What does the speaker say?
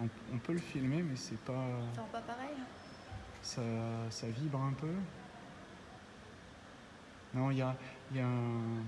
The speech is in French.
On, on peut le filmer, mais c'est pas. Ça pas pareil hein. Ça, ça vibre un peu. Non, il y a, il y a un.